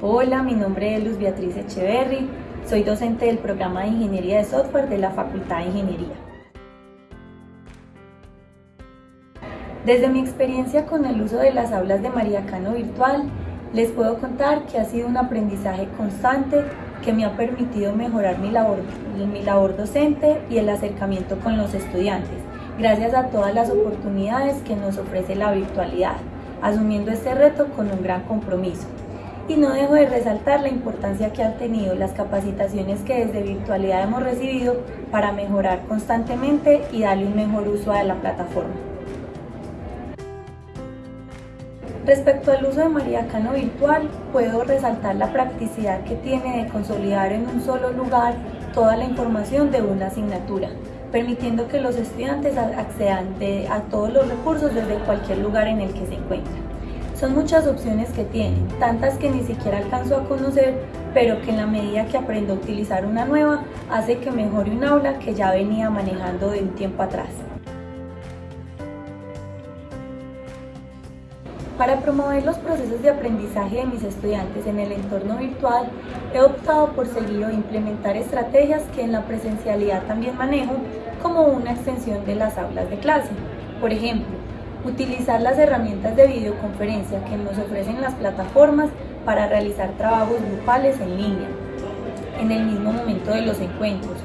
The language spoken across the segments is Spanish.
Hola, mi nombre es Luz Beatriz Echeverry, soy docente del programa de Ingeniería de Software de la Facultad de Ingeniería. Desde mi experiencia con el uso de las aulas de María Cano Virtual, les puedo contar que ha sido un aprendizaje constante que me ha permitido mejorar mi labor, mi labor docente y el acercamiento con los estudiantes, gracias a todas las oportunidades que nos ofrece la virtualidad, asumiendo este reto con un gran compromiso y no dejo de resaltar la importancia que han tenido las capacitaciones que desde virtualidad hemos recibido para mejorar constantemente y darle un mejor uso a la plataforma. Respecto al uso de María Cano Virtual, puedo resaltar la practicidad que tiene de consolidar en un solo lugar toda la información de una asignatura, permitiendo que los estudiantes accedan a todos los recursos desde cualquier lugar en el que se encuentran. Son muchas opciones que tienen, tantas que ni siquiera alcanzo a conocer, pero que en la medida que aprendo a utilizar una nueva, hace que mejore un aula que ya venía manejando de un tiempo atrás. Para promover los procesos de aprendizaje de mis estudiantes en el entorno virtual, he optado por seguir o implementar estrategias que en la presencialidad también manejo como una extensión de las aulas de clase. Por ejemplo, utilizar las herramientas de videoconferencia que nos ofrecen las plataformas para realizar trabajos grupales en línea, en el mismo momento de los encuentros,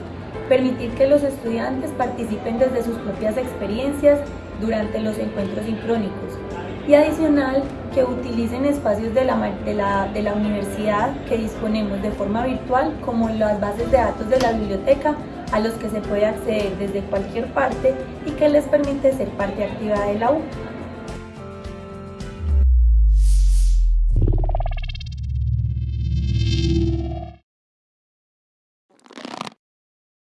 permitir que los estudiantes participen desde sus propias experiencias durante los encuentros sincrónicos. Y adicional que utilicen espacios de la, de, la, de la universidad que disponemos de forma virtual como las bases de datos de la biblioteca a los que se puede acceder desde cualquier parte y que les permite ser parte activa de la U.